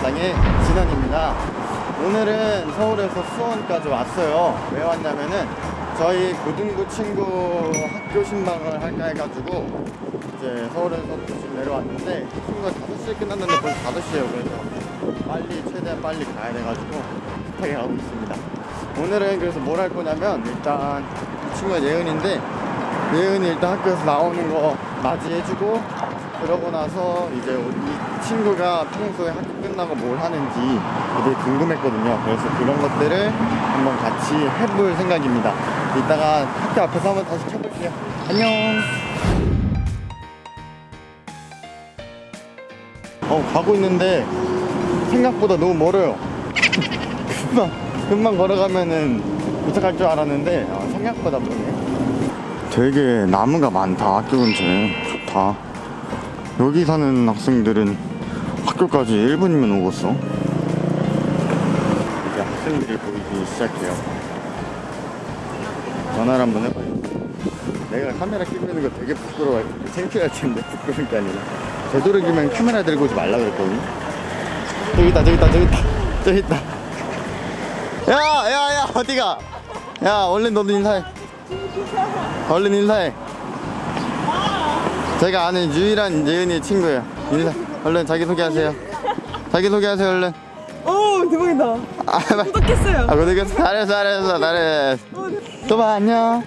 일상의 진원입니다. 오늘은 서울에서 수원까지 왔어요. 왜 왔냐면은 저희 고등부 친구 학교 신방을 할까 해가지고 이제 서울에서 지금 내려왔는데 친구가 5시에 끝났는데 벌써 5시에요. 그래서 빨리 최대한 빨리 가야 돼가지고 급하게 가고 있습니다. 오늘은 그래서 뭘 할 거냐면 일단 이 친구가 예은인데 예은이 일단 학교에서 나오는 거 맞이해주고 그러고 나서 이제 이 친구가 평소에 학교 끝나고 뭘 하는지 되게 궁금했거든요. 그래서 그런 것들을 한번 같이 해볼 생각입니다. 이따가 학교 앞에서 한번 다시 켜볼게요. 안녕. 어 가고 있는데 생각보다 너무 멀어요. 금방 금방 걸어가면은 도착할 줄 알았는데 아, 생각보다 멀네. 되게 나무가 많다 학교 근처에 좋다. 여기 사는 학생들은 학교까지 1분이면 오겠어. 이제 학생들이 보이기 시작해요. 전화를 한번 해봐요. 내가 카메라 끼고 있는 거 되게 부끄러워해. 창피할 텐데 부끄러운 게 아니라. 되도록이면 카메라 들고 오지 말라 그랬거든. 저기 있다, 저기 있다, 저기 있다, 저기 있다. 야, 야, 야, 어디가? 야, 얼른 너도 인사해. 얼른 인사해. 제가 아는 유일한 예은이 친구예요. 인사. 얼른 자기 소개하세요. 자기 소개하세요, 얼른. 오 대박이다. 아. 구독했어요. 아, 고생했어. 잘했어, 잘했어, 잘했어. 또 봐, 안녕.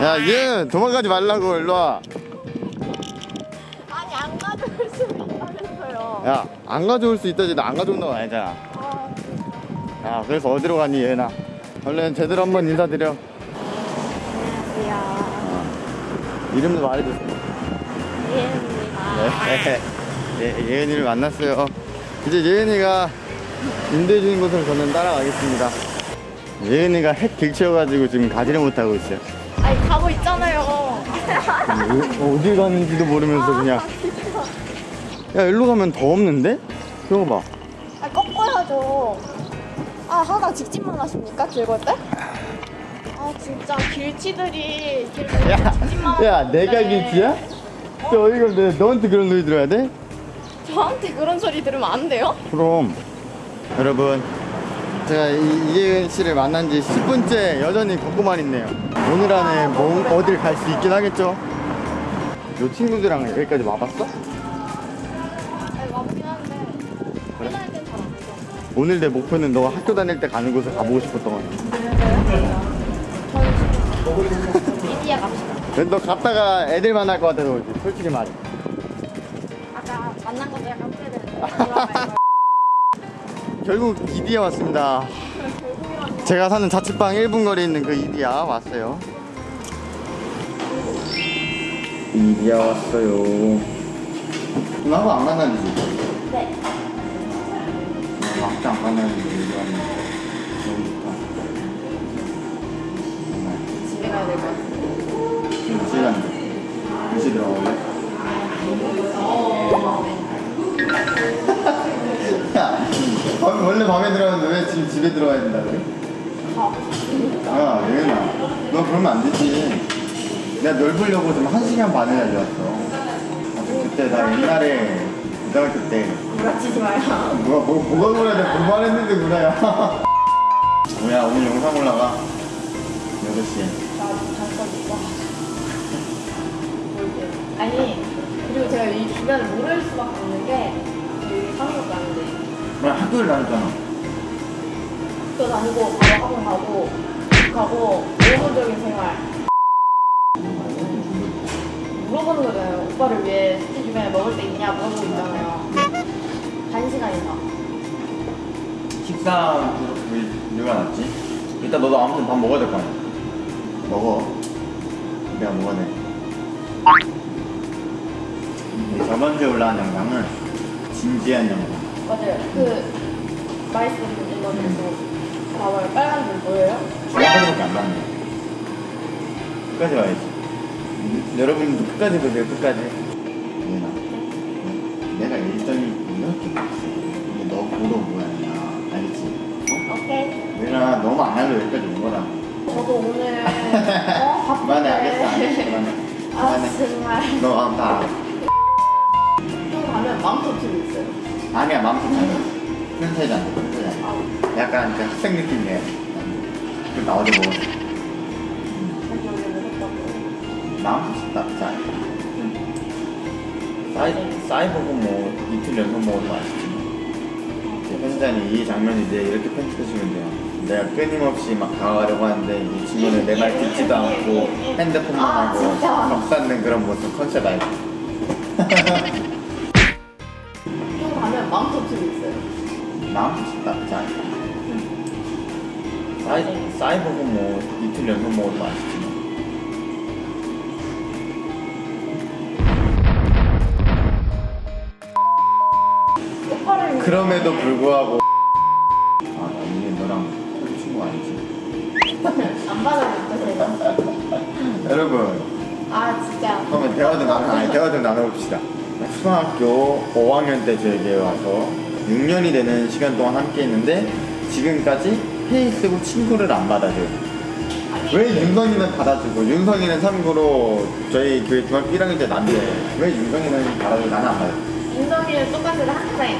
야, 얘 도망가지 말라고, 일로 와. 아니 안 가져올 수 있다면서요. 야, 안 가져올 수 있다지, 나 안 가져온다고 아니잖아. 야, 그래서 어디로 가니, 얘나. 얼른 제대로 한번 인사드려. 이름도 말해주세요. 예은입니다. 네. 예, 예은이를 만났어요. 이제 예은이가 인도해 주는 곳으로 저는 따라가겠습니다. 예은이가 핵 길치여가지고 지금 가지를 못하고 있어요. 아니 가고 있잖아요. 어, 어디 가는지도 모르면서 그냥. 야, 일로 가면 더 없는데? 저거 봐. 아 꺾어야죠. 아 하다 직진만 하십니까 즐거울 때? 아 진짜 길치들이 길을 야, 야, 내가 길치야? 저 어이가 없네. 너한테 그런 소리 들어야 돼? 저한테 그런 소리 들으면 안 돼요? 그럼. 여러분, 제가 이- 이예은 씨를 만난 지 10분째 여전히 걷고만 있네요. 오늘 안에 뭐, 어딜 갈 수 있긴 하겠죠? 요 친구들이랑 여기까지 와봤어? 아니 와보긴 그래? 오늘 내 목표는 너가 학교 다닐 때 가는 곳을 가보고 싶었던 거야. 이디야 갑시다. 너 갔다가 애들 만날 것 같아서 그렇지, 솔직히 말해. 아까 만난 것도 약간 후회되는데. 결국 이디야 왔습니다. 제가 사는 자취방 1분 거리에 있는 그 이디야 왔어요. 이디야 왔어요. 나하고 안 만나는 지? 네. 막상 안 만나는 지 시간인데? 몇시 들어갈래? 야, 밤- 원래 밤에 들어갔는데 왜 지금 집에 들어가야 된다 그래? 야, 예은아, 너 그러면 안 되지. 내가 널 보려고 지금 한 시간 반을 달려왔어. 그때 나 옛날에 고등학교 때 부러치지 마요. 뭐가 뭐, 뭐가 그래 내가 공부했는데 그래야. 뭐야 오늘 영상 올라가 8시에. 아니 그리고 제가 이 주변을 모를 수밖에 없는 게 여기 한국 가는데 나 학교를 다녔잖아. 학교 다니고 바로 학원 가고 집 가고 일본적인 생활 물어보는 거잖아요 오빠를 위해 스티 주변에 먹을 데 있냐 물어보고 있잖아요 한 시간이나 식사 왜 누가 낫지? 이따 너도 아무튼 밥 먹어야 될 거 아니야. 먹어. 내가 먹어야 돼. 저번 주에 올라온 영상은 진지한 영상. 맞아요 그 말씀드린 거에서 봐봐요 빨간 줄 보여요? 중간까지밖에 안 봤네. 끝까지 와야지. 음, 여러분도 끝까지 보세요. 끝까지. 얘나. 내가 일정이 이렇게 있어. 이게 너 보러 뭐야? 알겠지? 어? 오케이 얘나 너무 안 하려 여기까지 온 거라. 저도 오늘 어? 바쁜데. 그만해 알겠어 알겠어 그만해. 아 그만해. 정말. 너 아, 다또 가면 마음껏 들고 있어요? 아니야 맘스타는 편차잖아 편차잖아. 약간 그 학생 느낌이에요. 그나 어제 먹었어 맘스타 사이, 사이버고 뭐 이틀 연속 먹어도 맛있지 뭐. 편집자님 이 장면 이제 이렇게 편집하시면 돼요 내가 끊임없이 막 다가가려고 하는데 이 친구는 내 말 듣지도 않고 핸드폰만 아, 하고? 벽 쌓는 그런 모습 컨셉 알지? 좀 가면 맘터집이 있어요. 맘스타 사이, 사이버고 뭐 이틀 연속 먹어도 맛있지 뭐. 그럼에도 불구하고 안 받아줬죠 제가. 여러분 아 진짜. 그러면 대화 좀 나눠, 아니, 대화 좀 나눠봅시다. 초등학교 5학년 때 저에게 와서 6년이 되는 시간 동안 함께 했는데 지금까지 페이스북 친구를 안 받아줘요. 왜 윤성이는 받아주고 윤성이는 참고로 저희 교회 중학교 1학년 때 난데 왜 윤성이는 받아주고 나는 안 받아줘? 인성이는 똑같이 학생.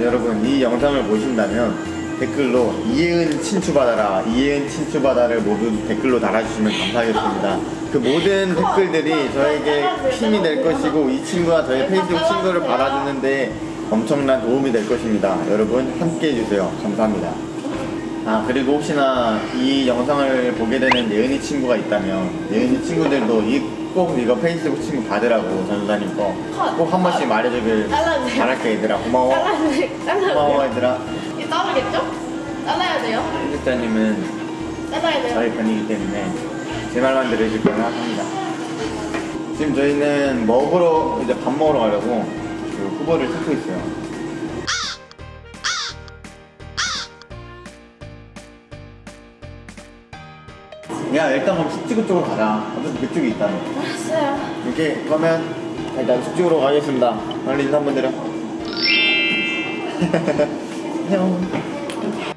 여러분 이 영상을 보신다면 댓글로 이혜은 친추받아라 이혜은 친추받아를 모두 댓글로 달아주시면 감사하겠습니다. 그 모든 댓글들이 저에게 힘이 될 것이고 이 친구가 저의 페이스북 친구를 받아주는데 엄청난 도움이 될 것입니다. 여러분 함께 해주세요. 감사합니다. 아 그리고 혹시나 이 영상을 보게 되는 예은이 친구가 있다면 예은이 친구들도 이 꼭 이거 페이스북 친구 받으라고 전사님 거꼭 한 번씩 말해주길. 바랄게 얘들아. 고마워. 고마워. 얘들아 자르겠죠? 잘라야 돼요. 편집자님은 잘라야 돼요. 저희 편이기 때문에 제 말만 들으실 거라 합니다 지금 저희는 먹으러 이제 밥 먹으러 가려고 그 후보를 찾고 있어요 야 일단 그럼 숙지구 쪽으로 가자 어차피 그쪽이 있다며 알았어요. 이렇게 그러면 일단 숙지구로 가겠습니다 빨리 인사 한번 드려 안녕